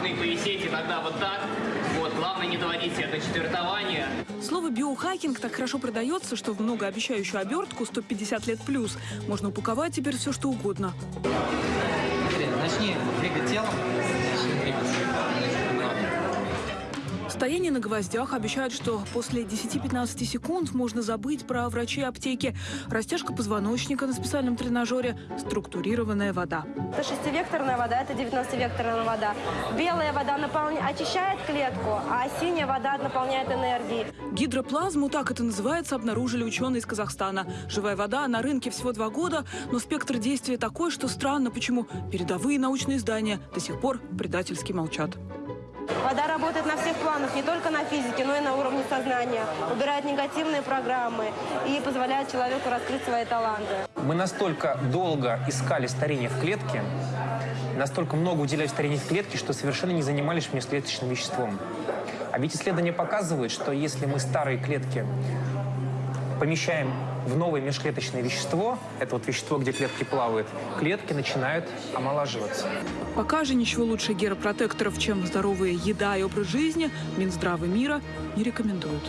должны повисеть, и тогда вот так. Вот, главное не доводить себя до четвертования. Слово «биохакинг» так хорошо продается, что в многообещающую обертку 150 лет плюс можно упаковать теперь все, что угодно. Начни двигать телом. Начни двигаться. Стояние на гвоздях обещают, что после 10-15 секунд можно забыть про врачи аптеки. Растяжка позвоночника на специальном тренажере, структурированная вода. Это шестивекторная вода, это 90-векторная вода. Белая вода наполня... очищает клетку, а синяя вода наполняет энергией. Гидроплазму, так это называется, обнаружили ученые из Казахстана. Живая вода на рынке всего два года, но спектр действия такой, что странно, почему передовые научные издания до сих пор предательски молчат. Вода работает на всех планах, не только на физике, но и на уровне сознания. Убирает негативные программы и позволяет человеку раскрыть свои таланты. Мы настолько долго искали старение в клетке, настолько много уделяли старению в клетке, что совершенно не занимались межклеточным веществом. А ведь исследования показывают, что если мы старые клетки помещаем в новое межклеточное вещество, это вот вещество, где клетки плавают, клетки начинают омолаживаться. Пока же ничего лучше геропротекторов, чем здоровая еда и образ жизни, Минздравы мира не рекомендуют.